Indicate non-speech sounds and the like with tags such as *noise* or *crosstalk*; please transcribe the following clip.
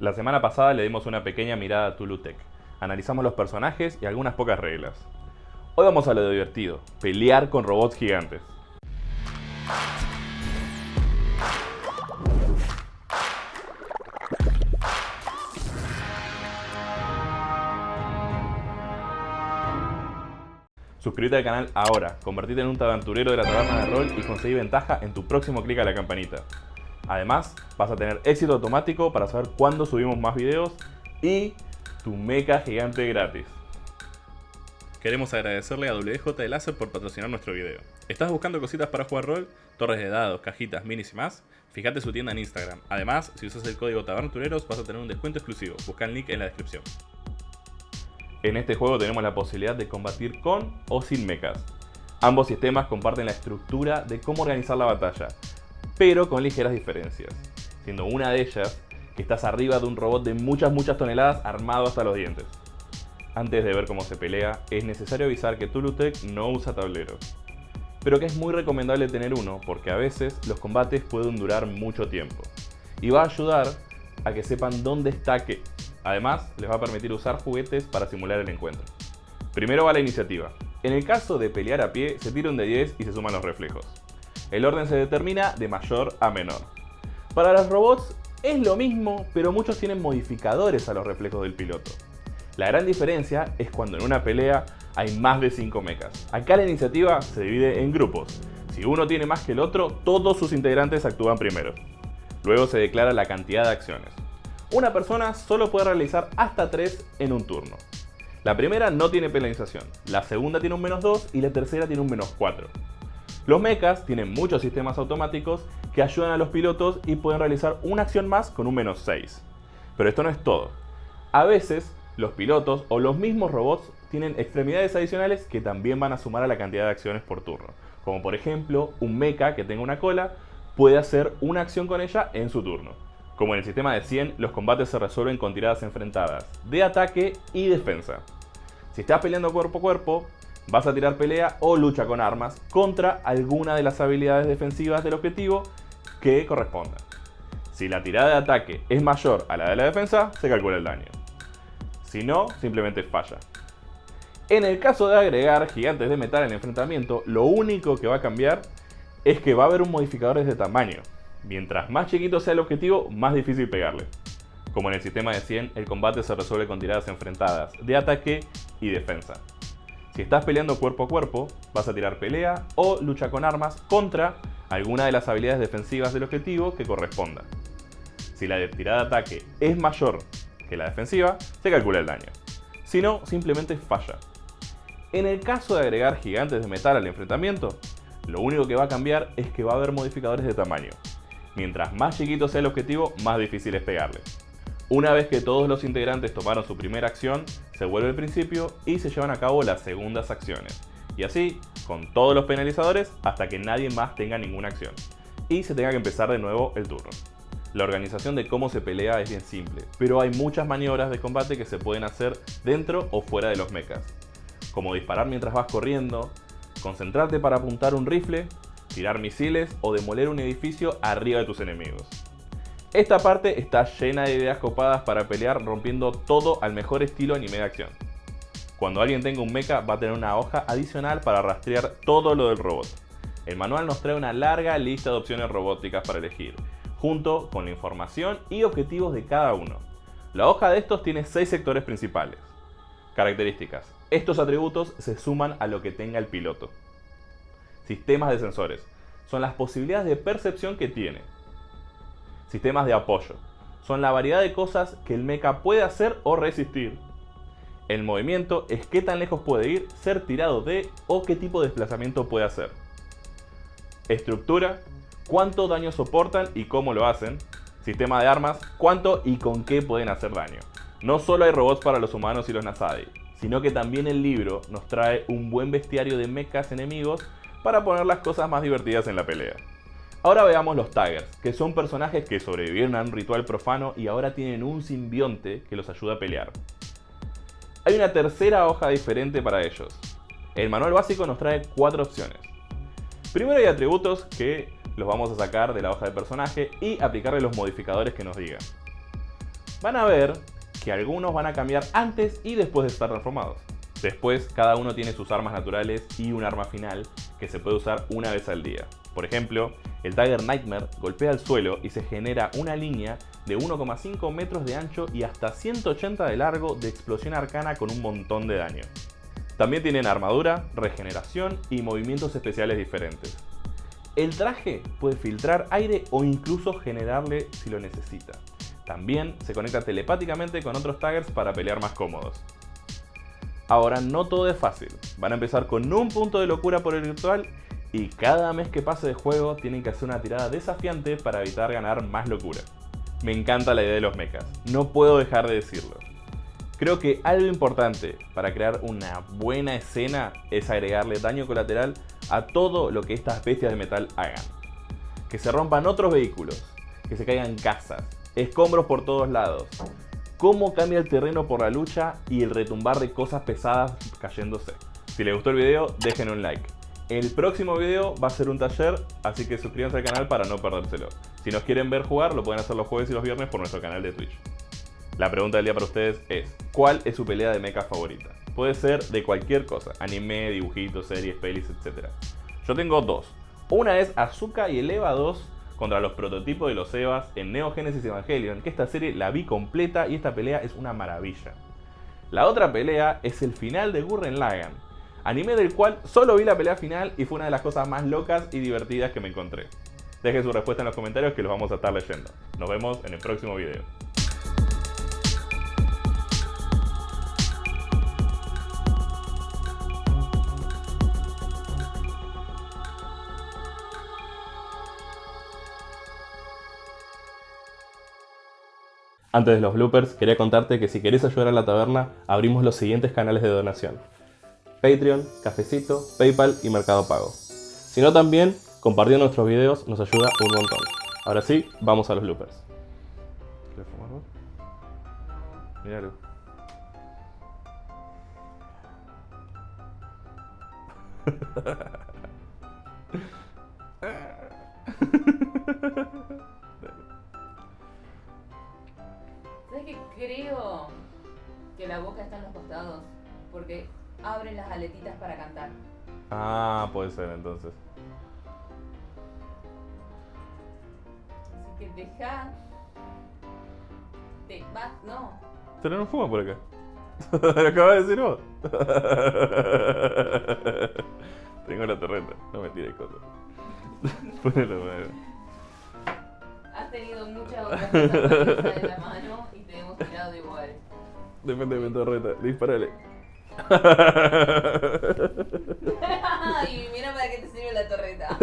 La semana pasada le dimos una pequeña mirada a Tulutec. Analizamos los personajes y algunas pocas reglas. Hoy vamos a lo divertido, pelear con robots gigantes. Suscríbete al canal ahora, convertirte en un tabanturero de la taberna de rol y conseguir ventaja en tu próximo clic a la campanita. Además, vas a tener éxito automático para saber cuándo subimos más videos y tu mecha gigante gratis. Queremos agradecerle a WJ de Láser por patrocinar nuestro video. ¿Estás buscando cositas para jugar rol? Torres de dados, cajitas, minis y más? Fíjate su tienda en Instagram. Además, si usas el código TABARNTUREROS vas a tener un descuento exclusivo. Busca el link en la descripción. En este juego tenemos la posibilidad de combatir con o sin mechas. Ambos sistemas comparten la estructura de cómo organizar la batalla, pero con ligeras diferencias, siendo una de ellas que estás arriba de un robot de muchas muchas toneladas armado hasta los dientes. Antes de ver cómo se pelea, es necesario avisar que Tulutec no usa tableros, pero que es muy recomendable tener uno porque a veces los combates pueden durar mucho tiempo, y va a ayudar a que sepan dónde está qué, Además, les va a permitir usar juguetes para simular el encuentro. Primero va la iniciativa. En el caso de pelear a pie, se tira un de 10 y se suman los reflejos. El orden se determina de mayor a menor. Para los robots es lo mismo, pero muchos tienen modificadores a los reflejos del piloto. La gran diferencia es cuando en una pelea hay más de 5 mechas. Acá la iniciativa se divide en grupos. Si uno tiene más que el otro, todos sus integrantes actúan primero. Luego se declara la cantidad de acciones una persona solo puede realizar hasta 3 en un turno. La primera no tiene penalización, la segunda tiene un menos 2 y la tercera tiene un menos 4. Los mechas tienen muchos sistemas automáticos que ayudan a los pilotos y pueden realizar una acción más con un menos 6. Pero esto no es todo. A veces, los pilotos o los mismos robots tienen extremidades adicionales que también van a sumar a la cantidad de acciones por turno. Como por ejemplo, un mecha que tenga una cola puede hacer una acción con ella en su turno. Como en el sistema de 100, los combates se resuelven con tiradas enfrentadas, de ataque y defensa. Si estás peleando cuerpo a cuerpo, vas a tirar pelea o lucha con armas contra alguna de las habilidades defensivas del objetivo que corresponda. Si la tirada de ataque es mayor a la de la defensa, se calcula el daño. Si no, simplemente falla. En el caso de agregar gigantes de metal en el enfrentamiento, lo único que va a cambiar es que va a haber un modificador de tamaño. Mientras más chiquito sea el objetivo, más difícil pegarle. Como en el sistema de 100, el combate se resuelve con tiradas enfrentadas de ataque y defensa. Si estás peleando cuerpo a cuerpo, vas a tirar pelea o lucha con armas contra alguna de las habilidades defensivas del objetivo que corresponda. Si la tirada de ataque es mayor que la defensiva, se calcula el daño. Si no, simplemente falla. En el caso de agregar gigantes de metal al enfrentamiento, lo único que va a cambiar es que va a haber modificadores de tamaño. Mientras más chiquito sea el objetivo, más difícil es pegarle. Una vez que todos los integrantes tomaron su primera acción, se vuelve el principio y se llevan a cabo las segundas acciones. Y así, con todos los penalizadores, hasta que nadie más tenga ninguna acción. Y se tenga que empezar de nuevo el turno. La organización de cómo se pelea es bien simple, pero hay muchas maniobras de combate que se pueden hacer dentro o fuera de los mechas. Como disparar mientras vas corriendo, concentrarte para apuntar un rifle tirar misiles o demoler un edificio arriba de tus enemigos. Esta parte está llena de ideas copadas para pelear rompiendo todo al mejor estilo anime de acción. Cuando alguien tenga un mecha va a tener una hoja adicional para rastrear todo lo del robot. El manual nos trae una larga lista de opciones robóticas para elegir, junto con la información y objetivos de cada uno. La hoja de estos tiene 6 sectores principales. Características. Estos atributos se suman a lo que tenga el piloto sistemas de sensores. Son las posibilidades de percepción que tiene. Sistemas de apoyo. Son la variedad de cosas que el mecha puede hacer o resistir. El movimiento es qué tan lejos puede ir, ser tirado de o qué tipo de desplazamiento puede hacer. Estructura, cuánto daño soportan y cómo lo hacen. Sistema de armas, cuánto y con qué pueden hacer daño. No solo hay robots para los humanos y los Nasadi, sino que también el libro nos trae un buen bestiario de mechas enemigos para poner las cosas más divertidas en la pelea. Ahora veamos los Taggers, que son personajes que sobrevivieron a un ritual profano y ahora tienen un simbionte que los ayuda a pelear. Hay una tercera hoja diferente para ellos. El manual básico nos trae cuatro opciones. Primero hay atributos que los vamos a sacar de la hoja de personaje y aplicarle los modificadores que nos digan. van a ver que algunos van a cambiar antes y después de estar transformados. Después, cada uno tiene sus armas naturales y un arma final que se puede usar una vez al día. Por ejemplo, el Tiger Nightmare golpea el suelo y se genera una línea de 1,5 metros de ancho y hasta 180 de largo de explosión arcana con un montón de daño. También tienen armadura, regeneración y movimientos especiales diferentes. El traje puede filtrar aire o incluso generarle si lo necesita. También se conecta telepáticamente con otros taggers para pelear más cómodos. Ahora no todo es fácil, van a empezar con un punto de locura por el virtual y cada mes que pase de juego tienen que hacer una tirada desafiante para evitar ganar más locura. Me encanta la idea de los mechas, no puedo dejar de decirlo. Creo que algo importante para crear una buena escena es agregarle daño colateral a todo lo que estas bestias de metal hagan. Que se rompan otros vehículos, que se caigan casas, escombros por todos lados, cómo cambia el terreno por la lucha y el retumbar de cosas pesadas cayéndose. Si les gustó el video, dejen un like. El próximo video va a ser un taller, así que suscríbanse al canal para no perdérselo. Si nos quieren ver jugar, lo pueden hacer los jueves y los viernes por nuestro canal de Twitch. La pregunta del día para ustedes es, ¿cuál es su pelea de mecha favorita? Puede ser de cualquier cosa, anime, dibujitos, series, pelis, etc. Yo tengo dos. Una es Azuka y el EVA 2 contra los prototipos de los Evas en Neo Genesis Evangelion, que esta serie la vi completa y esta pelea es una maravilla. La otra pelea es el final de Gurren Lagann, anime del cual solo vi la pelea final y fue una de las cosas más locas y divertidas que me encontré. Dejen su respuesta en los comentarios que los vamos a estar leyendo. Nos vemos en el próximo video. Antes de los bloopers, quería contarte que si querés ayudar a la taberna, abrimos los siguientes canales de donación. Patreon, Cafecito, Paypal y Mercado Pago. Si no también, compartiendo nuestros videos nos ayuda un montón. Ahora sí, vamos a los bloopers. ¿Quieres fumar vos? Míralo. ¿Sabes que creo que la boca está en los costados? Porque abre las aletitas para cantar. Ah, puede ser entonces. Así que deja. Te vas. No. Pero no fuma por acá. *laughs* Lo acabas de decir vos. *laughs* Tengo la torreta. No me tires cosas. *laughs* Ponelo, ponelo. Has tenido muchas otras cosas en la mano y te hemos tirado de igual. Depende de mi torreta. Disparale. *laughs* *laughs* y mira para qué te sirve la torreta.